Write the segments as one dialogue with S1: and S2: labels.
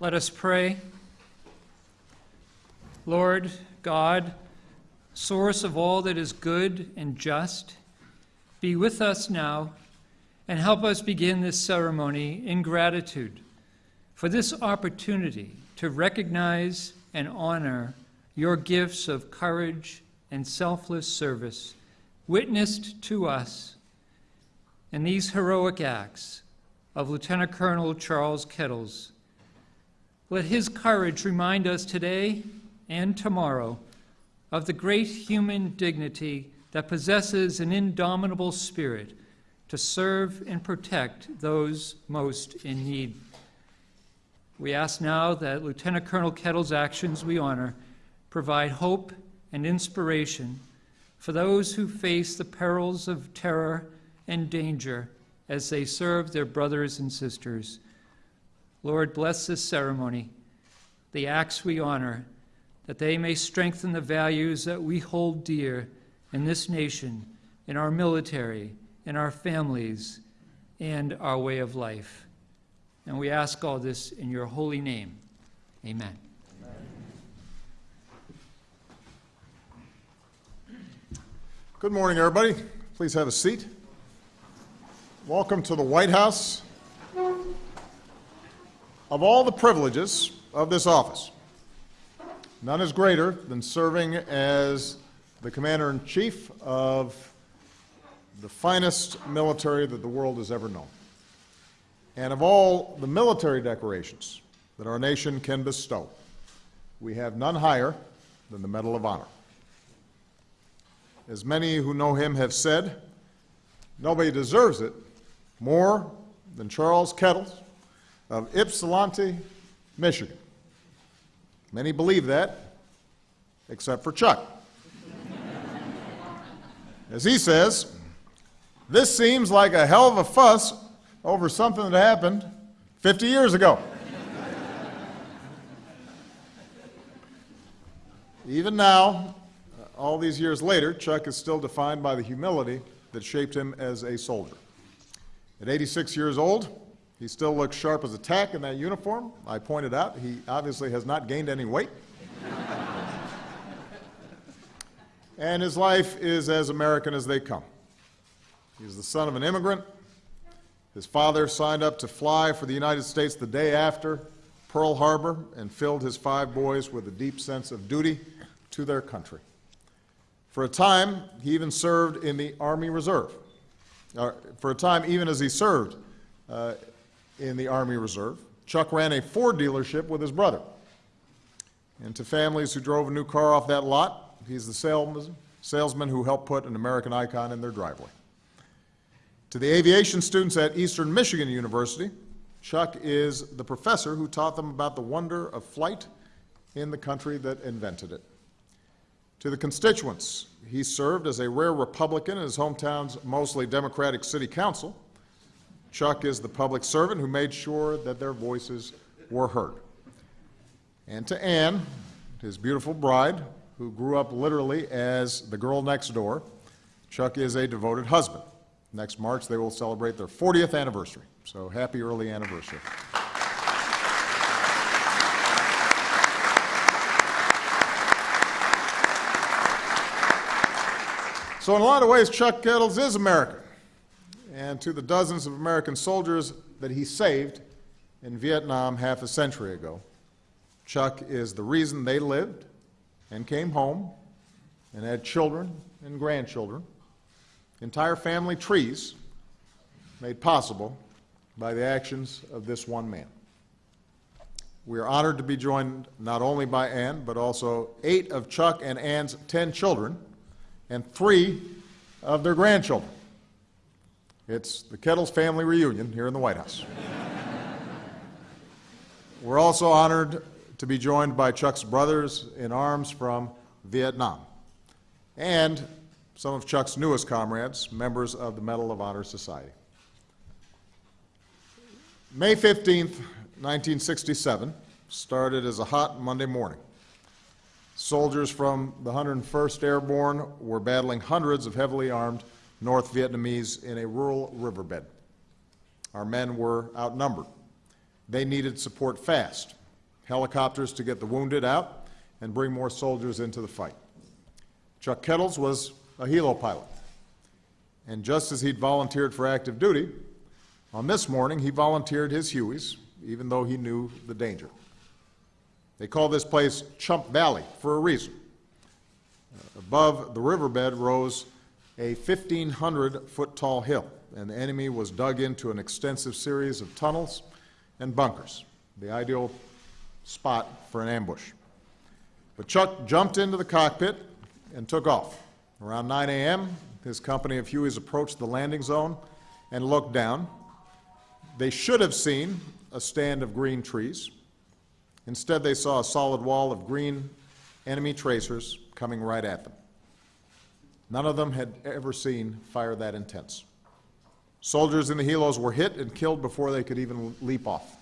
S1: Let us pray. Lord God, source of all that is good and just, be with us now and help us begin this ceremony in gratitude for this opportunity to recognize and honor your gifts of courage and selfless service witnessed to us in these heroic acts of Lieutenant Colonel Charles Kettles. Let his courage remind us today and tomorrow of the great human dignity that possesses an indomitable spirit to serve and protect those most in need. We ask now that Lieutenant Colonel Kettle's actions we honor provide hope and inspiration for those who face the perils of terror and danger as they serve their brothers and sisters. Lord, bless this ceremony, the acts we honor, that they may strengthen the values that we hold dear in this nation, in our military, in our families, and our way of life. And we ask all this in your holy name. Amen.
S2: Good morning, everybody. Please have a seat. Welcome to the White House. Of all the privileges of this office, none is greater than serving as the Commander in Chief of the finest military that the world has ever known. And of all the military decorations that our nation can bestow, we have none higher than the Medal of Honor. As many who know him have said, nobody deserves it more than Charles Kettles of Ypsilanti, Michigan. Many believe that, except for Chuck. As he says, this seems like a hell of a fuss over something that happened 50 years ago. Even now, uh, all these years later, Chuck is still defined by the humility that shaped him as a soldier. At 86 years old, he still looks sharp as a tack in that uniform. I pointed out he obviously has not gained any weight. and his life is as American as they come. He's the son of an immigrant. His father signed up to fly for the United States the day after Pearl Harbor and filled his five boys with a deep sense of duty to their country. For a time, he even served in the Army Reserve. Uh, for a time, even as he served uh, in the Army Reserve, Chuck ran a Ford dealership with his brother. And to families who drove a new car off that lot, he's the salesman, who helped put an American icon in their driveway. To the aviation students at Eastern Michigan University, Chuck is the professor who taught them about the wonder of flight in the country that invented it. To the constituents, he served as a rare Republican in his hometown's mostly Democratic city council. Chuck is the public servant who made sure that their voices were heard. And to Anne, his beautiful bride, who grew up literally as the girl next door, Chuck is a devoted husband. Next March, they will celebrate their 40th anniversary. So happy early anniversary. So in a lot of ways, Chuck Kettles is American. And to the dozens of American soldiers that he saved in Vietnam half a century ago, Chuck is the reason they lived and came home and had children and grandchildren, entire family trees made possible by the actions of this one man. We are honored to be joined not only by Ann, but also eight of Chuck and Ann's ten children and three of their grandchildren. It's the Kettles family reunion here in the White House. We're also honored to be joined by Chuck's brothers in arms from Vietnam and some of Chuck's newest comrades, members of the Medal of Honor Society. May 15th, 1967, started as a hot Monday morning. Soldiers from the 101st Airborne were battling hundreds of heavily armed North Vietnamese in a rural riverbed. Our men were outnumbered. They needed support fast, helicopters to get the wounded out and bring more soldiers into the fight. Chuck Kettles was a helo pilot. And just as he'd volunteered for active duty, on this morning he volunteered his Hueys, even though he knew the danger. They call this place Chump Valley for a reason. Above the riverbed rose a 1,500 foot tall hill, and the enemy was dug into an extensive series of tunnels and bunkers, the ideal spot for an ambush. But Chuck jumped into the cockpit and took off. Around 9 a.m., his company of Hueys approached the landing zone and looked down. They should have seen a stand of green trees. Instead, they saw a solid wall of green enemy tracers coming right at them. None of them had ever seen fire that intense. Soldiers in the helos were hit and killed before they could even leap off.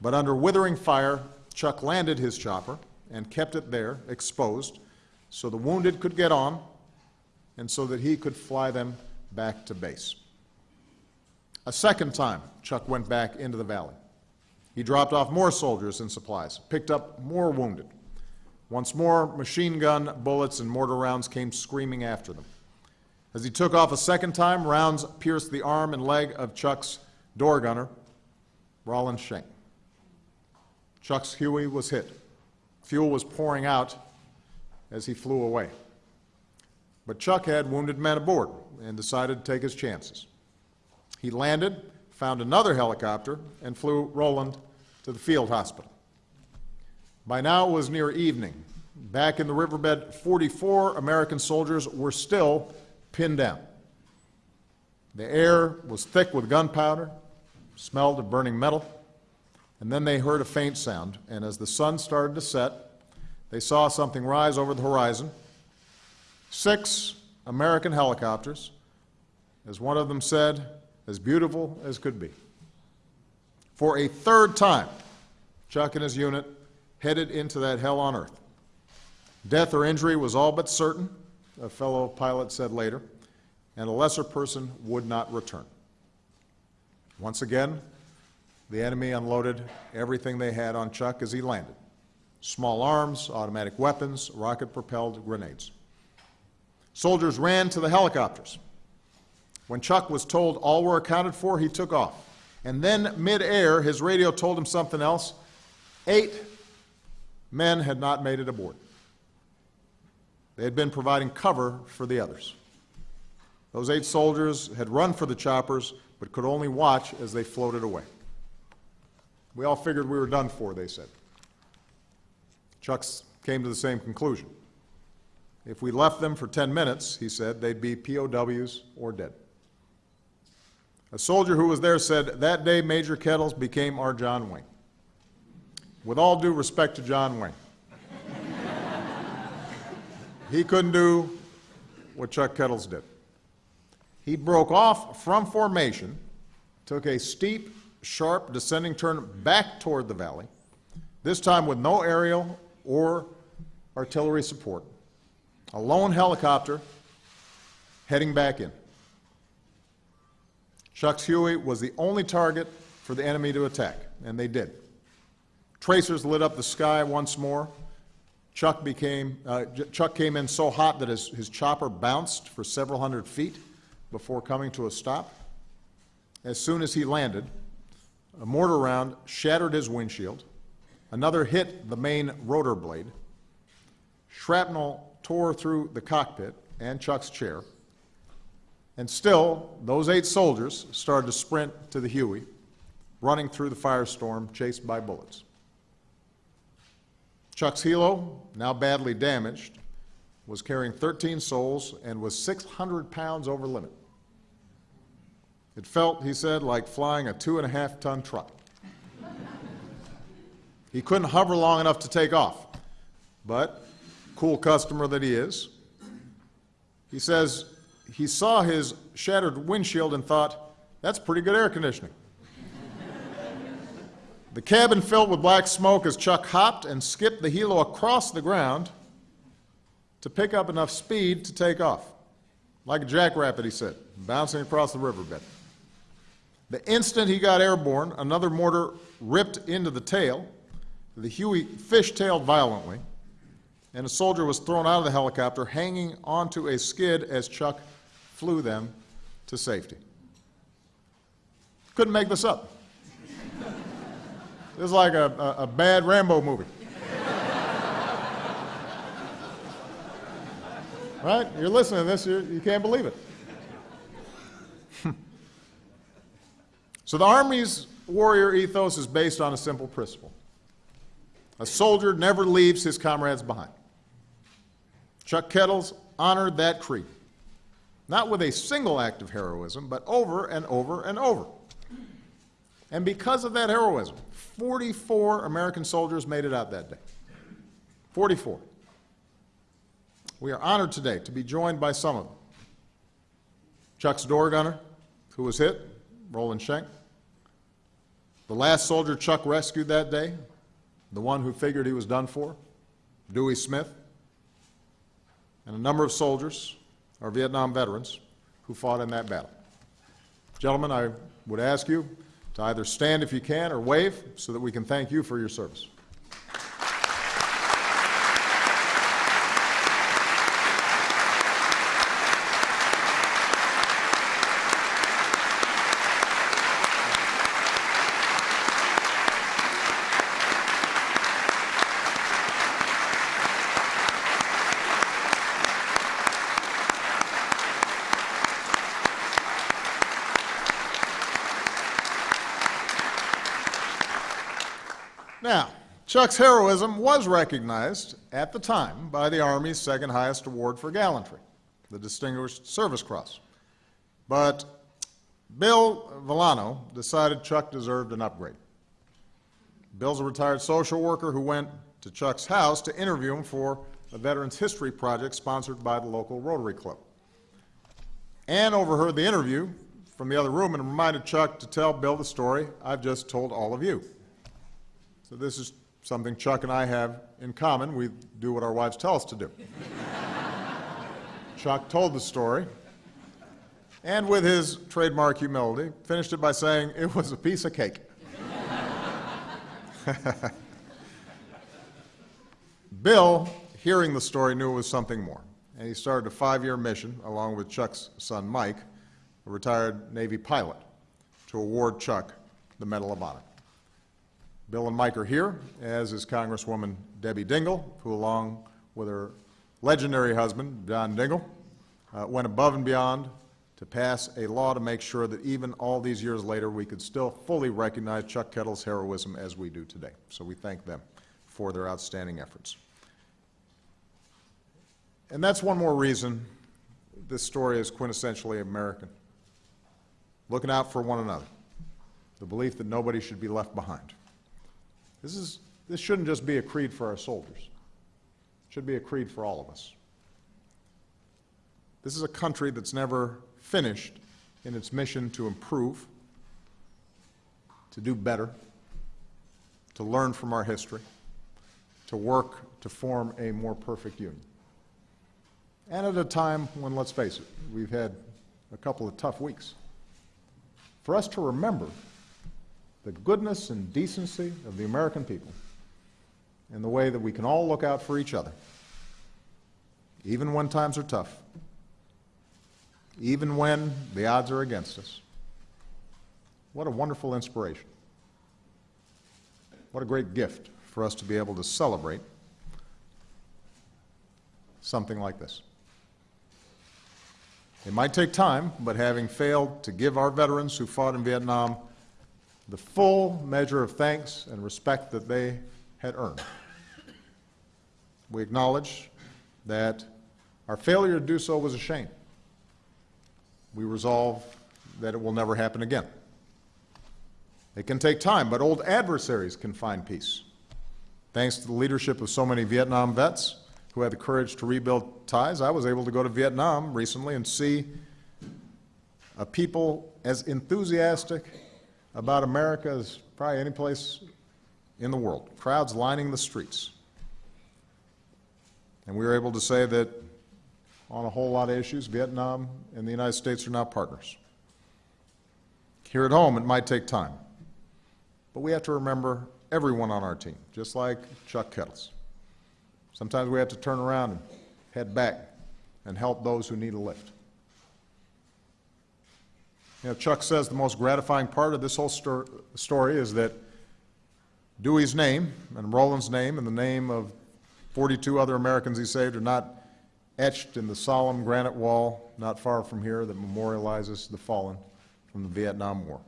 S2: But under withering fire, Chuck landed his chopper and kept it there, exposed, so the wounded could get on and so that he could fly them back to base. A second time, Chuck went back into the valley. He dropped off more soldiers and supplies, picked up more wounded. Once more, machine gun bullets and mortar rounds came screaming after them. As he took off a second time, rounds pierced the arm and leg of Chuck's door gunner, Roland Schenk. Chuck's Huey was hit. Fuel was pouring out as he flew away. But Chuck had wounded men aboard and decided to take his chances. He landed, found another helicopter, and flew Roland to the field hospital. By now it was near evening. Back in the riverbed, 44 American soldiers were still pinned down. The air was thick with gunpowder, smelled of burning metal, and then they heard a faint sound, and as the sun started to set, they saw something rise over the horizon. Six American helicopters, as one of them said, as beautiful as could be. For a third time, Chuck and his unit headed into that hell on earth. Death or injury was all but certain, a fellow pilot said later, and a lesser person would not return. Once again, the enemy unloaded everything they had on Chuck as he landed small arms, automatic weapons, rocket propelled grenades. Soldiers ran to the helicopters. When Chuck was told all were accounted for, he took off. And then, mid-air, his radio told him something else. Eight men had not made it aboard. They had been providing cover for the others. Those eight soldiers had run for the choppers, but could only watch as they floated away. We all figured we were done for, they said. Chucks came to the same conclusion. If we left them for 10 minutes, he said, they'd be POWs or dead. A soldier who was there said, That day Major Kettles became our John Wayne. With all due respect to John Wayne, he couldn't do what Chuck Kettles did. He broke off from formation, took a steep, sharp descending turn back toward the valley, this time with no aerial or artillery support, a lone helicopter heading back in. Chuck's Huey was the only target for the enemy to attack, and they did. Tracers lit up the sky once more. Chuck, became, uh, Chuck came in so hot that his, his chopper bounced for several hundred feet before coming to a stop. As soon as he landed, a mortar round shattered his windshield. Another hit the main rotor blade. Shrapnel tore through the cockpit and Chuck's chair. And still, those eight soldiers started to sprint to the Huey, running through the firestorm, chased by bullets. Chuck's helo, now badly damaged, was carrying 13 souls and was 600 pounds over limit. It felt, he said, like flying a two and a half ton truck. he couldn't hover long enough to take off, but, cool customer that he is, he says he saw his shattered windshield and thought, that's pretty good air conditioning. The cabin filled with black smoke as Chuck hopped and skipped the helo across the ground to pick up enough speed to take off. Like a jackrabbit, he said, bouncing across the riverbed. The instant he got airborne, another mortar ripped into the tail, The Huey fishtailed violently, and a soldier was thrown out of the helicopter, hanging onto a skid as Chuck flew them to safety. Couldn't make this up. This is like a, a, a bad Rambo movie. right? You're listening to this, you're, you can't believe it. so the Army's warrior ethos is based on a simple principle. A soldier never leaves his comrades behind. Chuck Kettles honored that creed, not with a single act of heroism, but over and over and over. And because of that heroism, 44 American soldiers made it out that day. 44. We are honored today to be joined by some of them. Chuck's door gunner, who was hit, Roland Schenk. The last soldier Chuck rescued that day, the one who figured he was done for, Dewey Smith. And a number of soldiers, our Vietnam veterans, who fought in that battle. Gentlemen, I would ask you to either stand if you can or wave so that we can thank you for your service. Now, Chuck's heroism was recognized at the time by the Army's second highest award for gallantry, the Distinguished Service Cross. But Bill Vollano decided Chuck deserved an upgrade. Bill's a retired social worker who went to Chuck's house to interview him for a Veterans History Project sponsored by the local Rotary Club. Ann overheard the interview from the other room and reminded Chuck to tell Bill the story I've just told all of you. So this is something Chuck and I have in common. We do what our wives tell us to do. Chuck told the story, and with his trademark humility, finished it by saying it was a piece of cake. Bill, hearing the story, knew it was something more, and he started a five-year mission along with Chuck's son Mike, a retired Navy pilot, to award Chuck the Medal of Honor. Bill and Mike are here, as is Congresswoman Debbie Dingell, who, along with her legendary husband, John Dingell, uh, went above and beyond to pass a law to make sure that even all these years later, we could still fully recognize Chuck Kettle's heroism as we do today. So we thank them for their outstanding efforts. And that's one more reason this story is quintessentially American. Looking out for one another, the belief that nobody should be left behind. This, is, this shouldn't just be a creed for our soldiers. It should be a creed for all of us. This is a country that's never finished in its mission to improve, to do better, to learn from our history, to work to form a more perfect union. And at a time when, let's face it, we've had a couple of tough weeks. For us to remember the goodness and decency of the American people and the way that we can all look out for each other, even when times are tough, even when the odds are against us. What a wonderful inspiration. What a great gift for us to be able to celebrate something like this. It might take time, but having failed to give our veterans who fought in Vietnam the full measure of thanks and respect that they had earned. We acknowledge that our failure to do so was a shame. We resolve that it will never happen again. It can take time, but old adversaries can find peace. Thanks to the leadership of so many Vietnam vets who had the courage to rebuild ties, I was able to go to Vietnam recently and see a people as enthusiastic about America as probably any place in the world. Crowds lining the streets. And we were able to say that on a whole lot of issues, Vietnam and the United States are now partners. Here at home, it might take time. But we have to remember everyone on our team, just like Chuck Kettles. Sometimes we have to turn around and head back and help those who need a lift. You know, Chuck says the most gratifying part of this whole stor- story is that Dewey's name and Roland's name and the name of 42 other Americans he saved are not etched in the solemn granite wall not far from here that memorializes the fallen from the Vietnam War.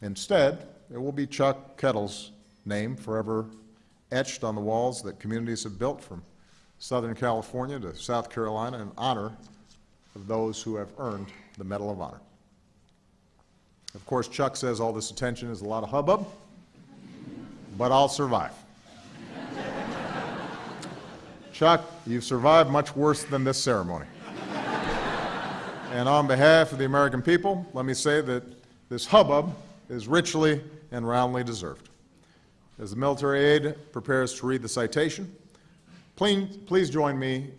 S2: Instead, it will be Chuck Kettle's name forever etched on the walls that communities have built from Southern California to South Carolina in honor of those who have earned the Medal of Honor. Of course, Chuck says all this attention is a lot of hubbub, but I'll survive. Chuck, you've survived much worse than this ceremony. And on behalf of the American people, let me say that this hubbub is richly and roundly deserved. As the military aide prepares to read the citation, please, please join me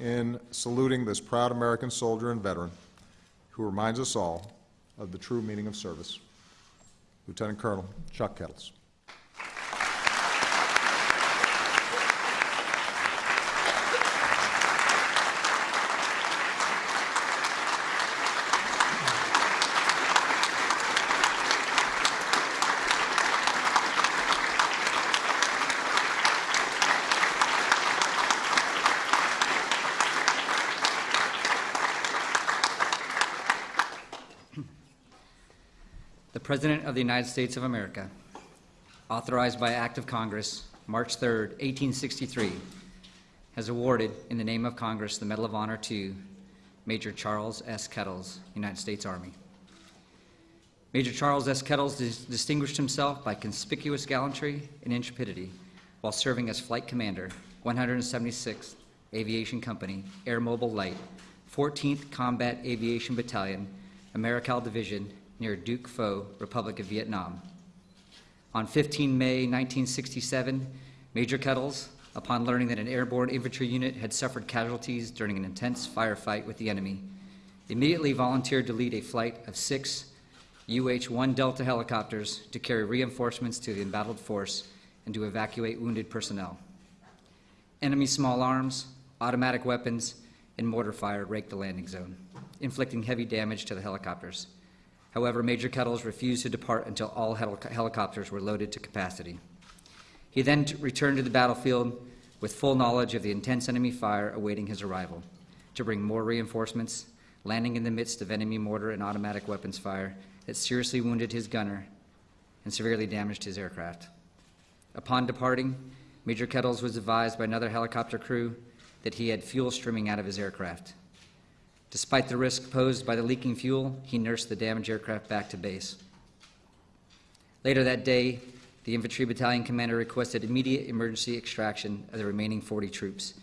S2: in saluting this proud American soldier and veteran who reminds us all of the true meaning of service. Lieutenant Colonel Chuck Kettles.
S3: President of the United States of America, authorized by Act of Congress, March 3, 1863, has awarded, in the name of Congress, the Medal of Honor to Major Charles S. Kettles, United States Army. Major Charles S. Kettles dis- distinguished himself by conspicuous gallantry and intrepidity while serving as Flight Commander, 176th Aviation Company, Air Mobile Light, 14th Combat Aviation Battalion, Americal Division, near Duc Pho, Republic of Vietnam. On 15 May 1967, Major Kettles, upon learning that an airborne infantry unit had suffered casualties during an intense firefight with the enemy, immediately volunteered to lead a flight of six UH 1 Delta helicopters to carry reinforcements to the embattled force and to evacuate wounded personnel. Enemy small arms, automatic weapons, and mortar fire raked the landing zone, inflicting heavy damage to the helicopters. However, Major Kettles refused to depart until all helic- helicopters were loaded to capacity. He then returned to the battlefield with full knowledge of the intense enemy fire awaiting his arrival to bring more reinforcements, landing in the midst of enemy mortar and automatic weapons fire that seriously wounded his gunner and severely damaged his aircraft. Upon departing, Major Kettles was advised by another helicopter crew that he had fuel streaming out of his aircraft. Despite the risk posed by the leaking fuel, he nursed the damaged aircraft back to base. Later that day, the infantry battalion commander requested immediate emergency extraction of the remaining 40 troops,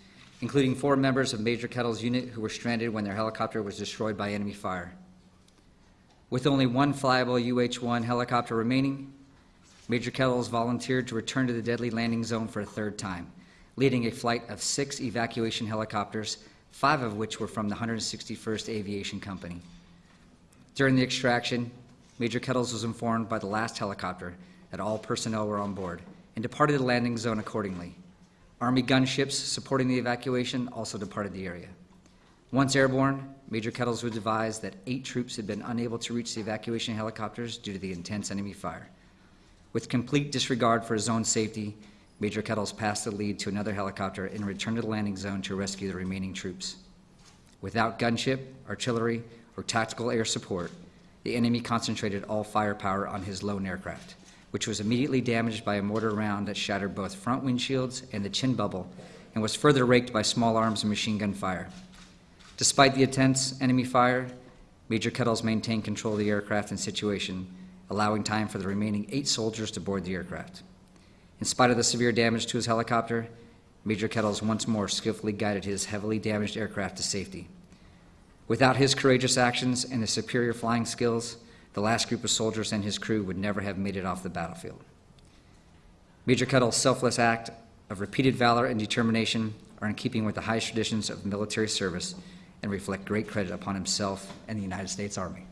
S3: including four members of Major Kettle's unit who were stranded when their helicopter was destroyed by enemy fire. With only one flyable UH 1 helicopter remaining, Major Kettles volunteered to return to the deadly landing zone for a third time, leading a flight of six evacuation helicopters, five of which were from the 161st Aviation Company. During the extraction, Major Kettles was informed by the last helicopter that all personnel were on board and departed the landing zone accordingly. Army gunships supporting the evacuation also departed the area. Once airborne, Major Kettles was advised that eight troops had been unable to reach the evacuation helicopters due to the intense enemy fire. With complete disregard for his own safety, Major Kettles passed the lead to another helicopter and returned to the landing zone to rescue the remaining troops. Without gunship, artillery, or tactical air support, the enemy concentrated all firepower on his lone aircraft, which was immediately damaged by a mortar round that shattered both front windshields and the chin bubble and was further raked by small arms and machine gun fire. Despite the intense enemy fire, Major Kettles maintained control of the aircraft and situation, allowing time for the remaining eight soldiers to board the aircraft. In spite of the severe damage to his helicopter, Major Kettles once more skillfully guided his heavily damaged aircraft to safety. Without his courageous actions and his superior flying skills, the last group of soldiers and his crew would never have made it off the battlefield. Major Kettle's selfless act of repeated valor and determination are in keeping with the highest traditions of military service and reflect great credit upon himself and the United States Army.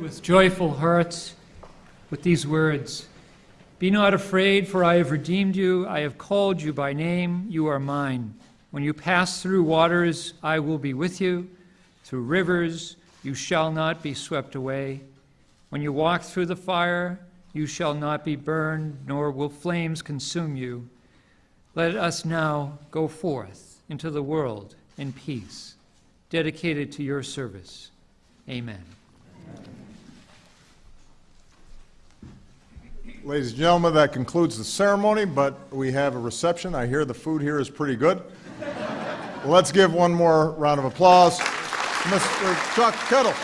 S1: With joyful hearts with these words Be not afraid, for I have redeemed you. I have called you by name. You are mine. When you pass through waters, I will be with you. Through rivers, you shall not be swept away. When you walk through the fire, you shall not be burned, nor will flames consume you. Let us now go forth into the world in peace, dedicated to your service. Amen.
S2: Ladies and gentlemen, that concludes the ceremony, but we have a reception. I hear the food here is pretty good. Let's give one more round of applause Mr. Chuck Kettle.